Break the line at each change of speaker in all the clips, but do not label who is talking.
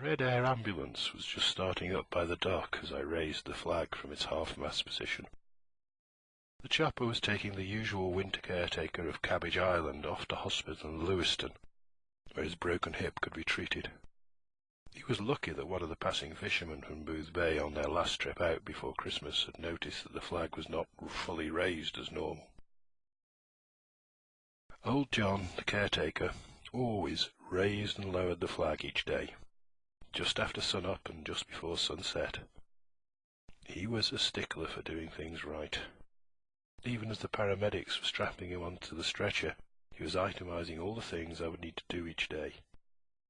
Red Air ambulance was just starting up by the dock as I raised the flag from its half-mast position. The chopper was taking the usual winter caretaker of Cabbage Island off to hospital in Lewiston, where his broken hip could be treated. He was lucky that one of the passing fishermen from Boothbay on their last trip out before Christmas had noticed that the flag was not fully raised as normal. Old John, the caretaker, always raised and lowered the flag each day just after sun-up and just before sunset. He was a stickler for doing things right. Even as the paramedics were strapping him onto the stretcher, he was itemizing all the things I would need to do each day.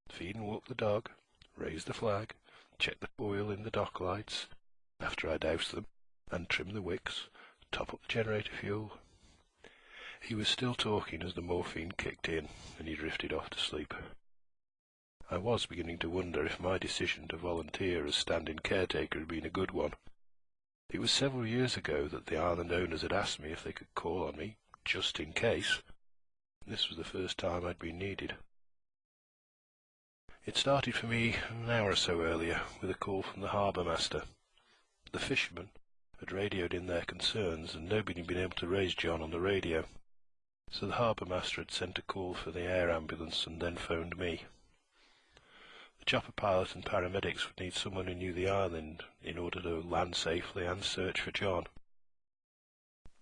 Feed and walk the dog, raise the flag, check the oil in the dock lights, after I doused them, and trim the wicks, top up the generator fuel. He was still talking as the morphine kicked in, and he drifted off to sleep. I was beginning to wonder if my decision to volunteer as stand-in caretaker had been a good one. It was several years ago that the island owners had asked me if they could call on me, just in case. This was the first time I'd been needed. It started for me an hour or so earlier with a call from the harbour master. The fishermen had radioed in their concerns, and nobody had been able to raise John on the radio. So the harbour master had sent a call for the air ambulance and then phoned me chopper pilot and paramedics would need someone who knew the island in order to land safely and search for John.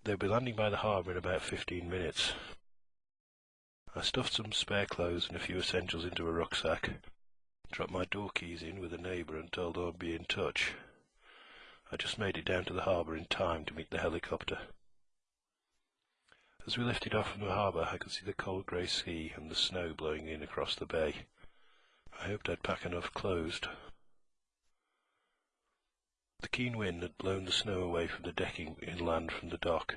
They would be landing by the harbour in about fifteen minutes. I stuffed some spare clothes and a few essentials into a rucksack, dropped my door keys in with a neighbour and told them I'd be in touch. I just made it down to the harbour in time to meet the helicopter. As we lifted off from the harbour, I could see the cold grey sea and the snow blowing in across the bay. I hoped I'd pack enough clothes. The keen wind had blown the snow away from the decking inland from the dock.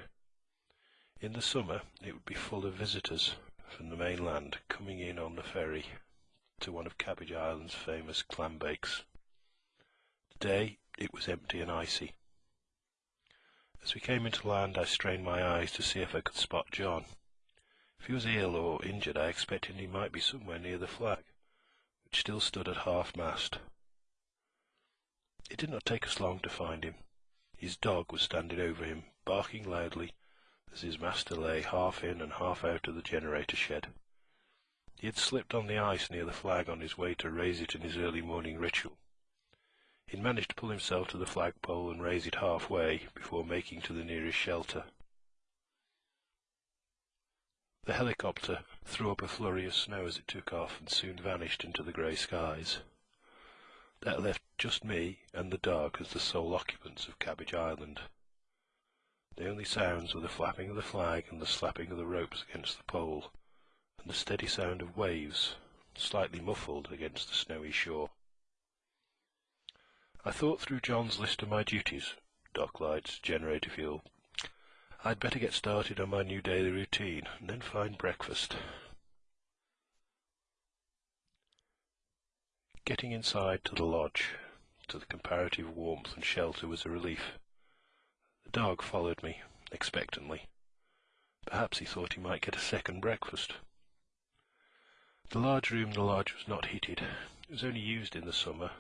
In the summer it would be full of visitors from the mainland coming in on the ferry to one of Cabbage Island's famous clam bakes. Today it was empty and icy. As we came into land I strained my eyes to see if I could spot John. If he was ill or injured I expected he might be somewhere near the flag which still stood at half-mast. It did not take us long to find him. His dog was standing over him, barking loudly, as his master lay half in and half out of the generator shed. He had slipped on the ice near the flag on his way to raise it in his early morning ritual. He had managed to pull himself to the flagpole and raise it halfway before making to the nearest shelter. The helicopter threw up a flurry of snow as it took off and soon vanished into the grey skies. That left just me and the dog as the sole occupants of Cabbage Island. The only sounds were the flapping of the flag and the slapping of the ropes against the pole, and the steady sound of waves, slightly muffled against the snowy shore. I thought through John's list of my duties, dock lights, generator fuel, I'd better get started on my new daily routine and then find breakfast. Getting inside to the lodge, to the comparative warmth and shelter was a relief. The dog followed me, expectantly. Perhaps he thought he might get a second breakfast. The large room in the lodge was not heated. It was only used in the summer,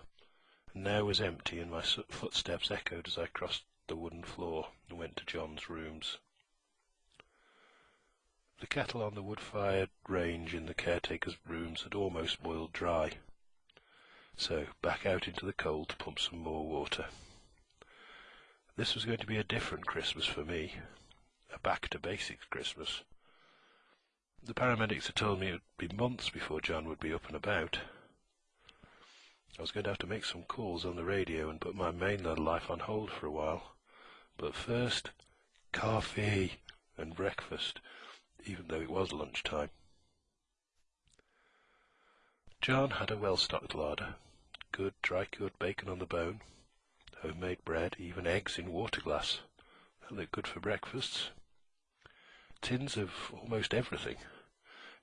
and now was empty, and my footsteps echoed as I crossed the wooden floor and went to John's rooms. The kettle on the wood-fired range in the caretaker's rooms had almost boiled dry, so back out into the cold to pump some more water. This was going to be a different Christmas for me, a back-to-basics Christmas. The paramedics had told me it would be months before John would be up and about. I was going to have to make some calls on the radio and put my mainland life on hold for a while. But first, coffee and breakfast, even though it was lunchtime. John had a well-stocked larder, good dry-cured bacon on the bone, homemade bread, even eggs in water glass. That looked good for breakfasts. Tins of almost everything,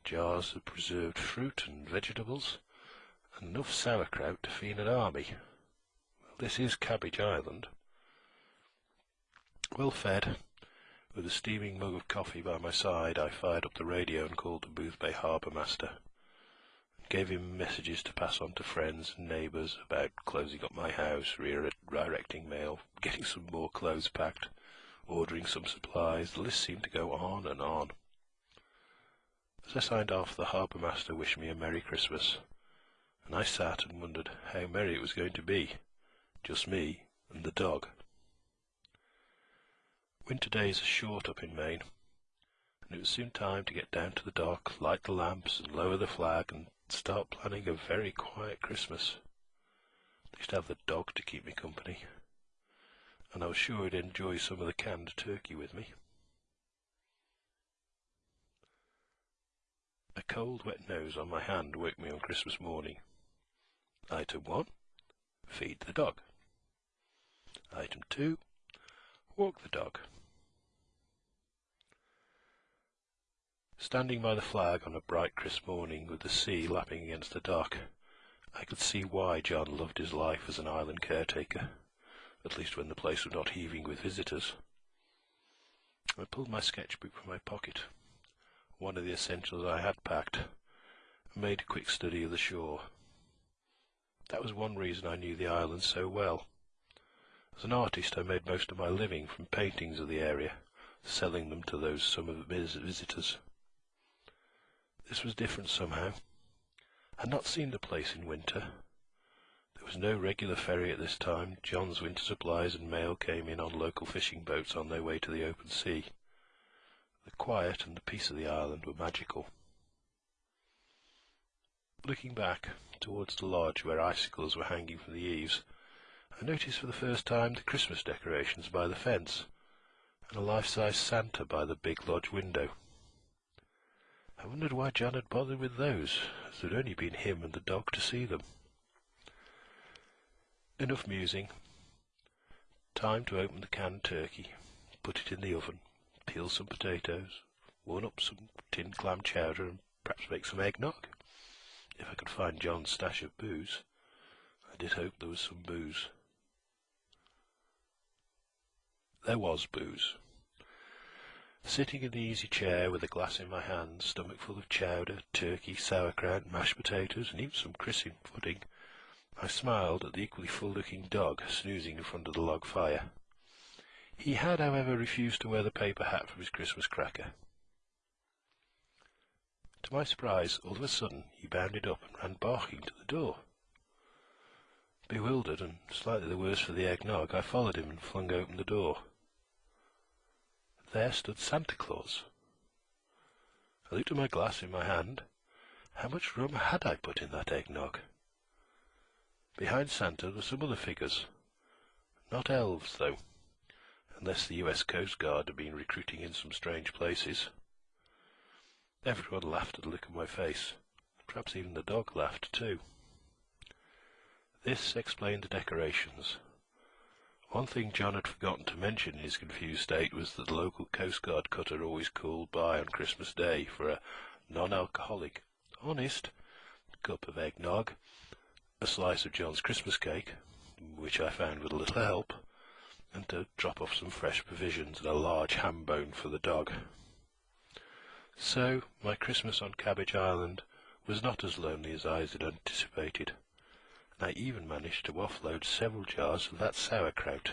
jars of preserved fruit and vegetables, and enough sauerkraut to feed an army. Well, this is Cabbage Island. Well fed, with a steaming mug of coffee by my side, I fired up the radio and called the Boothbay harbour master. gave him messages to pass on to friends and neighbours about closing up my house, redirecting mail, getting some more clothes packed, ordering some supplies. The list seemed to go on and on. As I signed off, the harbour master wished me a Merry Christmas, and I sat and wondered how merry it was going to be. Just me and the dog. Winter days are short up in Maine, and it was soon time to get down to the dock, light the lamps, and lower the flag, and start planning a very quiet Christmas. At least have the dog to keep me company, and I was sure he'd enjoy some of the canned turkey with me. A cold, wet nose on my hand woke me on Christmas morning. Item 1. Feed the dog. Item 2. Walk the dog. Standing by the flag on a bright crisp morning with the sea lapping against the dock, I could see why John loved his life as an island caretaker, at least when the place was not heaving with visitors. I pulled my sketchbook from my pocket, one of the essentials I had packed, and made a quick study of the shore. That was one reason I knew the island so well. As an artist I made most of my living from paintings of the area, selling them to those summer visitors. This was different somehow. I had not seen the place in winter. There was no regular ferry at this time. John's winter supplies and mail came in on local fishing boats on their way to the open sea. The quiet and the peace of the island were magical. Looking back towards the lodge where icicles were hanging from the eaves, I noticed for the first time the Christmas decorations by the fence, and a life-size Santa by the big lodge window. I wondered why John had bothered with those, as there had only been him and the dog to see them. Enough musing. Time to open the canned turkey, put it in the oven, peel some potatoes, warm up some tinned clam chowder, and perhaps make some eggnog. If I could find John's stash of booze. I did hope there was some booze. There was booze. Sitting in the easy chair with a glass in my hand, stomach full of chowder, turkey, sauerkraut, mashed potatoes, and even some christening pudding, I smiled at the equally full-looking dog snoozing in front of the log fire. He had, however, refused to wear the paper hat from his Christmas cracker. To my surprise, all of a sudden, he bounded up and ran barking to the door. Bewildered and slightly the worse for the eggnog, I followed him and flung open the door there stood Santa Claus. I looked at my glass in my hand. How much rum had I put in that eggnog? Behind Santa were some other figures. Not elves, though, unless the U.S. Coast Guard had been recruiting in some strange places. Everyone laughed at the look on my face. Perhaps even the dog laughed, too. This explained the decorations. One thing John had forgotten to mention in his confused state was that the local Coast Guard cutter always called by on Christmas Day for a non-alcoholic, honest cup of eggnog, a slice of John's Christmas cake, which I found with a little help, and to drop off some fresh provisions and a large ham bone for the dog. So my Christmas on Cabbage Island was not as lonely as I had anticipated. I even managed to offload several jars of that sauerkraut